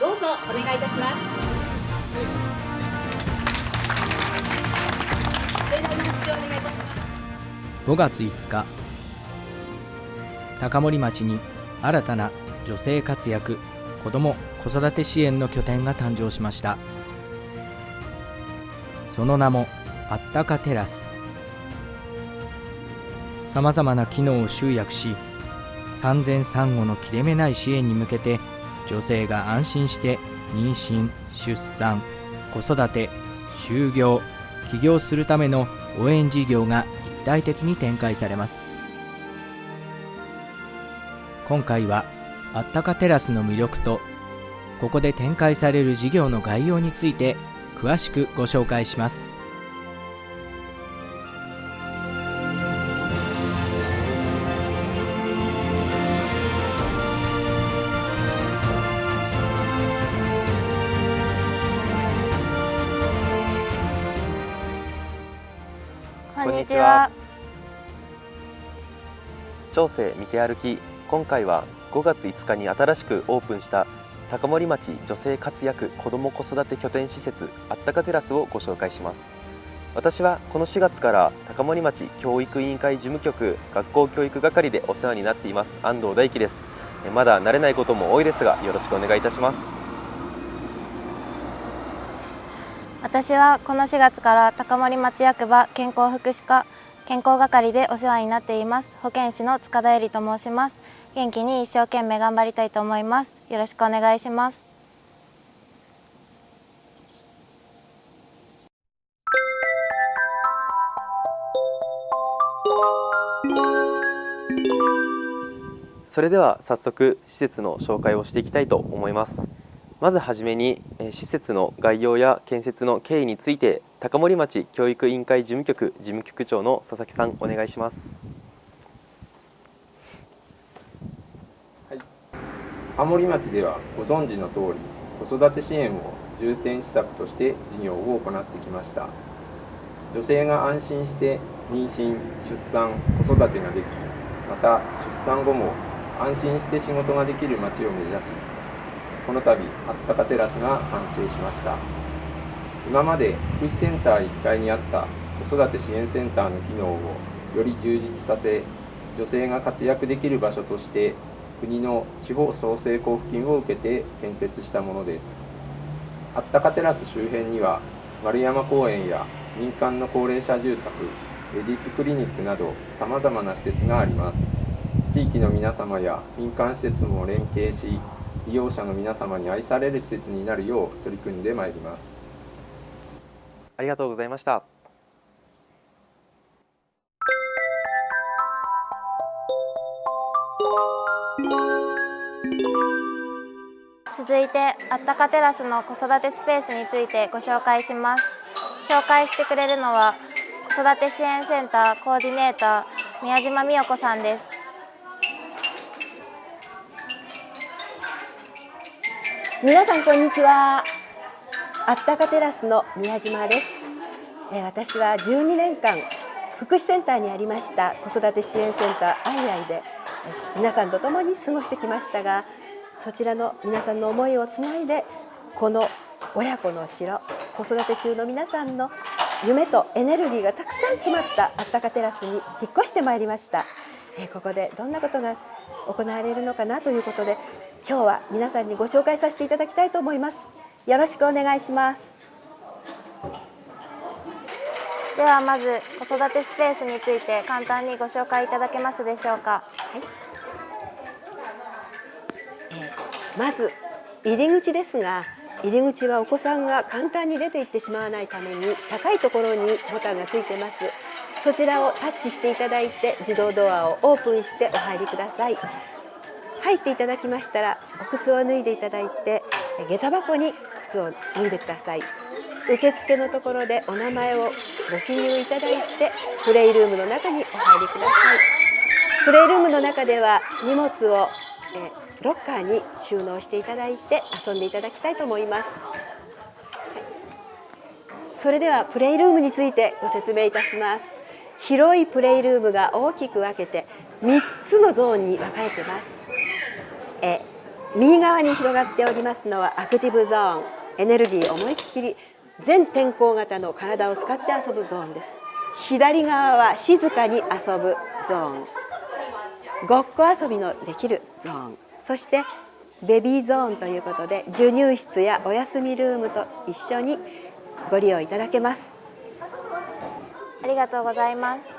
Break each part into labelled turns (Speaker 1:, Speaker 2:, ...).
Speaker 1: どうぞお願いいたします。
Speaker 2: 5月5日。高森町に新たな女性活躍子ども子育て支援の拠点が誕生しました。その名もあったかテラス。さまざまな機能を集約し産前産後の切れ目ない支援に向けて女性が安心して妊娠出産子育て就業起業するための応援事業が一体的に展開されます。今回はあったかテラスの魅力とここで展開される事業の概要について詳しくご紹介します。
Speaker 3: こんにちは。長生見て歩き今回は5月5日に新しくオープンした高森町女性活躍子ども子育て拠点施設あったかテラスをご紹介します。私はこの4月から高森町教育委員会事務局学校教育係でお世話になっています安藤大樹です。まだ慣れないことも多いですがよろしくお願いいたします。
Speaker 4: 私はこの4月から高森町役場健康福祉課健康係でお世話になっています。保健師の塚田恵里と申します。元気に一生懸命頑張りたいと思います。よろしくお願いします。
Speaker 3: それでは早速施設の紹介をしていきたいと思います。まずはじめに施設の概要や建設の経緯について高森町教育委員会事務局事務局長の佐々木さんお願いします。はい。
Speaker 5: 青森町ではご存知の通り子育て支援を重点施策として事業を行ってきました。女性が安心して妊娠出産子育てができまた出産後も安心して仕事ができる町を目指しこの度あったかテラスが完成しました。今まで福祉センター1階にあった子育て支援センターの機能をより充実させ女性が活躍できる場所として国の地方創生交付金を受けて建設したものです。あったかテラス周辺には丸山公園や民間の高齢者住宅レディスクリニックなどさまざまな施設があります。地域の皆様や民間施設も連携し利用者の皆様に愛される施設になるよう取り組んでまいります。
Speaker 3: ありがとうございました。
Speaker 4: 続いてあったかテラスの子育てスペースについてご紹介します。紹介してくれるのは子育て支援センターコーディネーター宮島美代子さんです
Speaker 6: 皆さんこんにちは。あったかテラスの宮島です。え私は12年間福祉センターにありました子育て支援センターアイアイで皆さんと共に過ごしてきましたがそちらの皆さんの思いをつないでこの親子の城子育て中の皆さんの夢とエネルギーがたくさん詰まったあったかテラスに引っ越してまいりました。えここでどんなことが行われるのかなということで今日は皆さんにご紹介させていただきたいと思います。よろしくお願いします。
Speaker 4: ではまず子育てスペースについて簡単にご紹介いただけますでしょうか。
Speaker 6: まず入り口ですが入り口はお子さんが簡単に出て行ってしまわないために高いところにボタンがついてます。そちらをタッチしていただいて自動ドアをオープンしてお入りください入っていただきましたらお靴を脱いでいただいて下駄箱に靴を脱いでください。受付のところでお名前をご記入いただいてプレイルームの中にお入りください。プレイルームの中では荷物を、えロッカーに収納していただいて遊んでいただきたいと思います、それではプレイルームについてご説明いたします。広いプレイルームが大きく分けて3つのゾーンに分かれてます。え右側に広がっておりますのはアクティブゾーン。エネルギー思いっきり全天候型の体を使って遊ぶゾーンです。左側は静かに遊ぶゾーン。ごっこ遊びのできるゾーン。そしてベビーゾーンということで授乳室やお休みルームと一緒にご利用いただけます。
Speaker 4: ありがとうございます。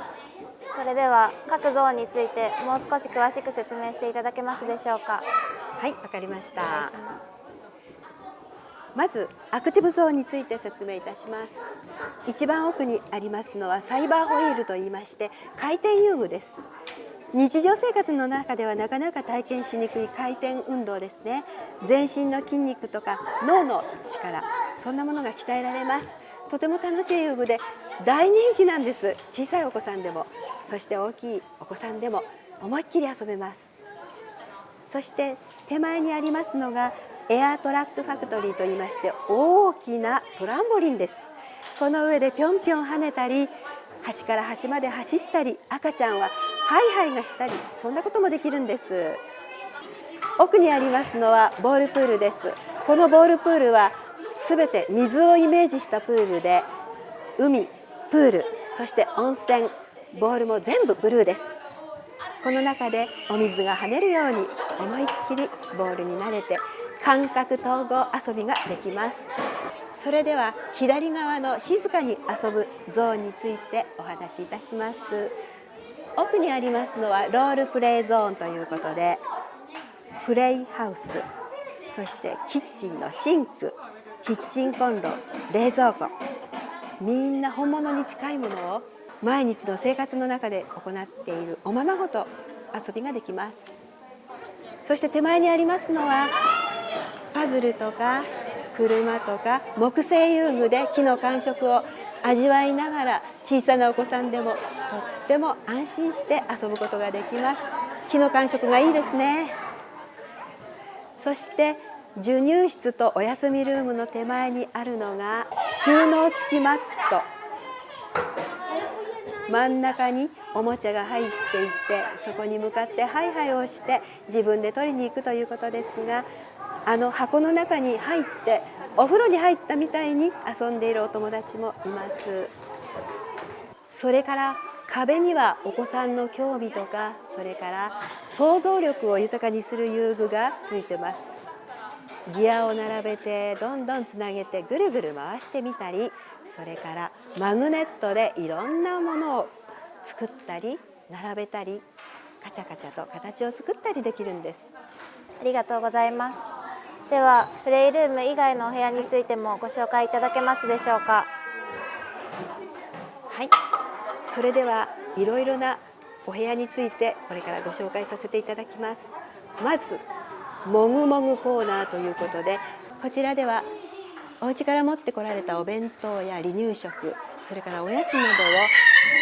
Speaker 4: それでは各ゾーンについてもう少し詳しく説明していただけますでしょうか。
Speaker 6: はいわかりました。まずアクティブゾーンについて説明いたします。一番奥にありますのはサイバーホイールと言いまして回転遊具です。日常生活の中ではなかなか体験しにくい回転運動ですね。全身の筋肉とか脳の力そんなものが鍛えられます。とても楽しい遊具で大人気なんです。小さいお子さんでも。そして大きいお子さんでも。思いっきり遊べます。そして手前にありますのがエアートラックファクトリーといいまして大きなトランボリンです。この上でぴょんぴょん跳ねたり端から端まで走ったり赤ちゃんはハイハイがしたりそんなこともできるんです。奥にありますのはボールプールです。このボールプールはすべて水をイメージしたプールで海プールそして温泉ボールも全部ブルーです。この中でお水が跳ねるように思いっきりボールに慣れて感覚統合遊びができます。それでは左側の静かに遊ぶゾーンについてお話しいたします。奥にありますのはロールプレイゾーンということでプレイハウスそしてキッチンのシンクキッチンコンロ冷蔵庫。みんな本物に近いものを毎日の生活の中で行っているおままごと遊びができます。そして手前にありますのはパズルとか車とか木製遊具で木の感触を味わいながら小さなお子さんでもとっても安心して遊ぶことができます。木の感触がいいですね。そして授乳室とお休みルームの手前にあるのが収納付きマット。真ん中におもちゃが入っていてそこに向かってハイハイをして自分で取りに行くということですがあの箱の中に入ってお風呂に入ったみたいに遊んでいるお友達もいます。それから壁にはお子さんの興味とかそれから想像力を豊かにする遊具がついてます。ギアを並べてどんどんつなげてぐるぐる回してみたりそれからマグネットでいろんなものを作ったり並べたりカチャカチャと形を作ったりできるんです。
Speaker 4: ありがとうございます。ではプレイルーム以外のお部屋についてもご紹介いただけますでしょうか？
Speaker 6: はい。それではいろいろなお部屋についてこれからご紹介させていただきます。まずもぐもぐコーナーということでこちらではお家から持ってこられたお弁当や離乳食それからおやつなどを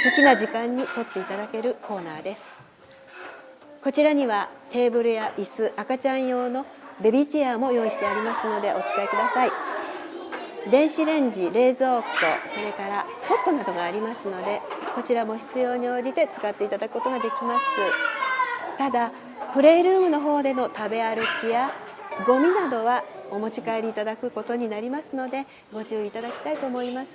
Speaker 6: 好きな時間に取っていただけるコーナーです。こちらにはテーブルや椅子赤ちゃん用のベビーチェアも用意してありますのでお使いください。電子レンジ冷蔵庫それからポットなどがありますのでこちらも必要に応じて使っていただくことができます。ただプレイルームの方での食べ歩きやゴミなどはお持ち帰りいただくことになりますのでご注意いただきたいと思います。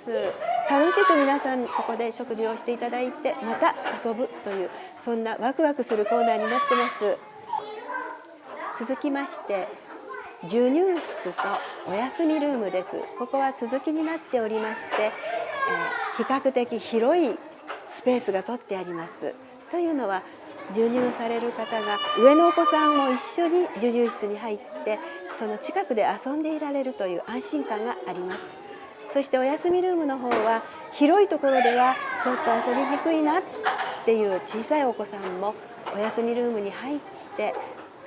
Speaker 6: 楽しく皆さんここで食事をしていただいてまた遊ぶというそんなワクワクするコーナーになってます。続きまして授乳室とお休みルームです。ここは続きになっておりまして、えー、比較的広いスペースが取ってあります。というのは授乳される方が上のお子さんも一緒に授乳室に入ってその近くで遊んでいられるという安心感があります。そしてお休みルームの方は広いところではちょっと遊びにくいなっていう小さいお子さんもお休みルームに入って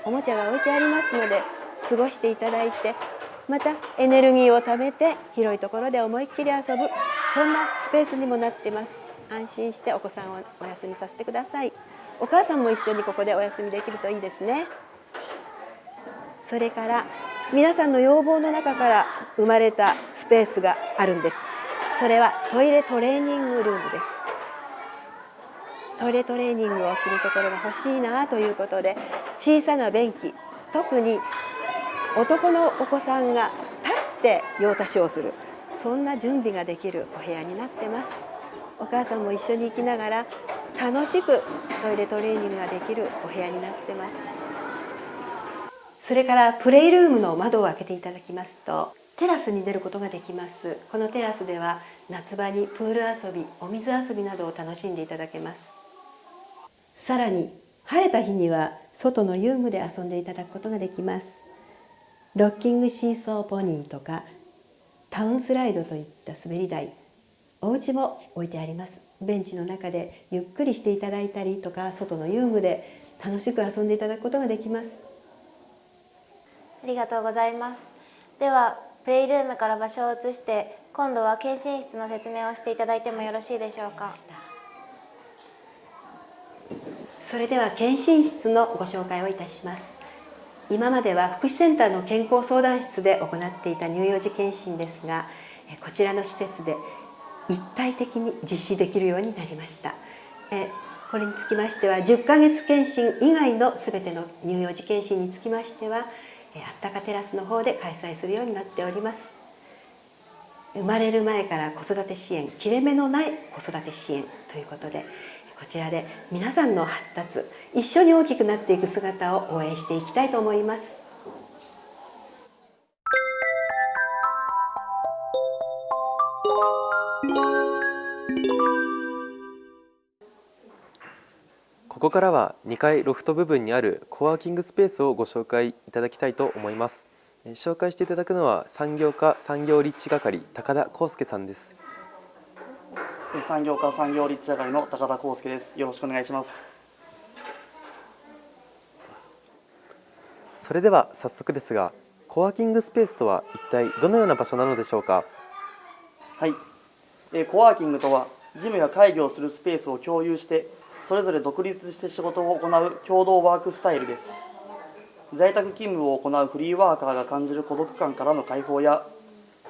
Speaker 6: おもちゃが置いてありますので過ごしていただいてまたエネルギーを貯めて広いところで思いっきり遊ぶ。そんなスペースにもなってます。安心してお子さんをお休みさせてください。お母さんも一緒にここでお休みできるといいですね。それから皆さんの要望の中から生まれたスペースがあるんです。それはトイレトレーニングルームです。トイレトレーニングをするところが欲しいなということで小さな便器特に男のお子さんが立って用足しをするそんな準備ができるお部屋になってます。お母さんも一緒に行きながら楽しくトイレトレーニングができるお部屋になってます。それからプレイルームの窓を開けていただきますとテラスに出ることができます。このテラスでは夏場にプール遊びお水遊びなどを楽しんでいただけます。さらに晴れた日には外の遊具で遊んでいただくことができます。ロッキングシーソーポニーとかタウンスライドといった滑り台。お家も置いてあります。ベンチの中でゆっくりしていただいたりとか外の遊具で楽しく遊んでいただくことができます。
Speaker 4: ありがとうございます。ではプレイルームから場所を移して今度は検診室の説明をしていただいてもよろしいでしょうか？
Speaker 6: それでは検診室のご紹介をいたします。今までは福祉センターの健康相談室で行っていた乳幼児検診ですがこちらの施設で一体的に実施できるようになりました。えこれにつきましては10ヶ月検診以外の全ての乳幼児検診につきましてはあったかテラスの方で開催するようになっております。生まれる前から子育て支援切れ目のない子育て支援ということでこちらで皆さんの発達一緒に大きくなっていく姿を応援していきたいと思います。
Speaker 3: ここからは2階ロフト部分にあるコワーキングスペースをご紹介いただきたいと思います。紹介していただくのは産業課産業立地係高田康介さんです。
Speaker 7: 産業課産業立地係の高田康介です。よろしくお願いします。
Speaker 3: それでは早速ですがコワーキングスペースとは一体どのような場所なのでしょうか？
Speaker 7: はい、えー、コワーキングとは事務や会議をするスペースを共有してそれぞれ独立して仕事を行う共同ワークスタイルです。在宅勤務を行うフリーワーカーが感じる孤独感からの解放や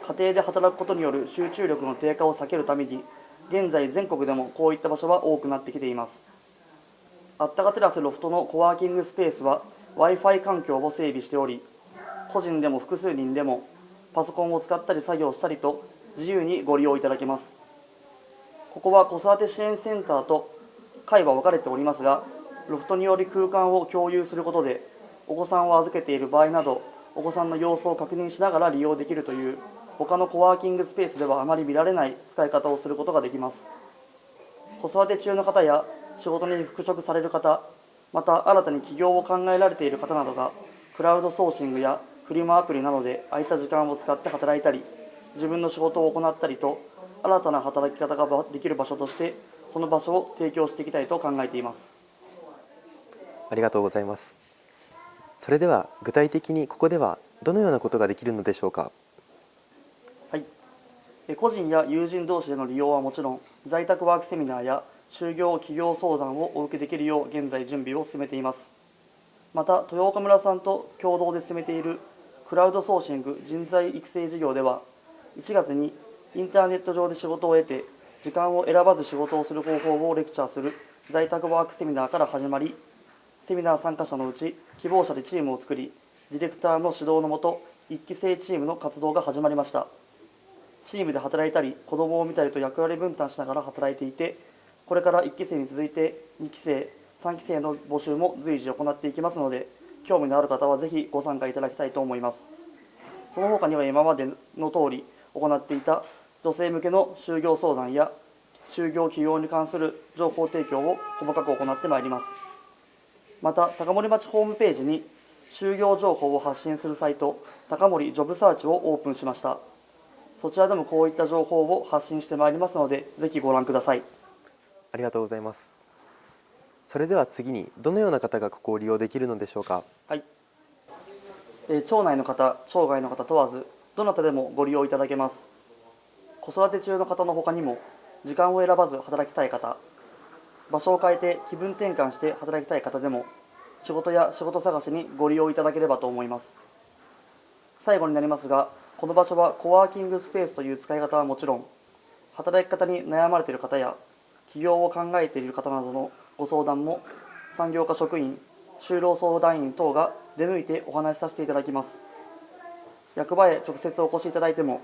Speaker 7: 家庭で働くことによる集中力の低下を避けるために現在全国でもこういった場所は多くなってきています。あったかテラスロフトのコワーキングスペースは w i f i 環境を整備しており個人でも複数人でもパソコンを使ったり作業したりと自由にご利用いただけます。ここは子育て支援センターと階は分かれておりますがロフトにより空間を共有することでお子さんを預けている場合などお子さんの様子を確認しながら利用できるという他のコワーキングスペースではあまり見られない使い方をすることができます。子育て中の方や仕事に復職される方また新たに起業を考えられている方などがクラウドソーシングやフリマアプリなどで空いた時間を使って働いたり自分の仕事を行ったりと新たな働き方ができる場所としてその場所を提供していきたいと考えています。
Speaker 3: ありがとうございます。それでは具体的にここではどのようなことができるのでしょうか？
Speaker 7: はい。個人や友人同士での利用はもちろん在宅ワークセミナーや就業企業相談をお受けできるよう現在準備を進めています。また豊岡村さんと共同で進めているクラウドソーシング人材育成事業では1月にインターネット上で仕事を得て時間を選ばず仕事をする方法をレクチャーする。在宅ワークセミナーから始まりセミナー参加者のうち希望者でチームを作りディレクターの指導のもと1期生チームの活動が始まりました。チームで働いたり子どもを見たりと役割分担しながら働いていてこれから1期生に続いて2期生3期生の募集も随時行っていきますので興味のある方はぜひご参加いただきたいと思います。その他には今までの通り行っていた女性向けの就業相談や就業起業に関する情報提供を細かく行ってまいります。また高森町ホームページに就業情報を発信するサイト高森ジョブサーチをオープンしました。そちらでもこういった情報を発信してまいりますのでぜひご覧ください。
Speaker 3: ありがとうございます。それでは次にどのような方がここを利用できるのでしょうか？
Speaker 7: はい、えー、町内の方町外の方問わずどなたでもご利用いただけます子育て中の方の他にも時間を選ばず働きたい方場所を変えて気分転換して働きたい方でも仕事や仕事探しにご利用いただければと思います。最後になりますがこの場所はコワーキングスペースという使い方はもちろん働き方に悩まれている方や起業を考えている方などのご相談も産業課職員就労相談員等が出向いてお話しさせていただきます。役場へ直接お越しいただいても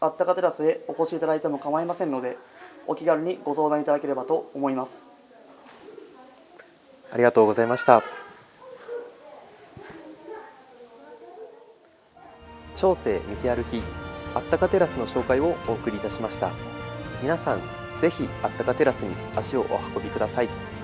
Speaker 7: あったかテラスへお越しいただいても構いませんのでお気軽にご相談いただければと思います。
Speaker 3: ありがとうございました。長生見て歩きあったかテラスの紹介をお送りいたしました。皆さんぜひあったかテラスに足をお運びください。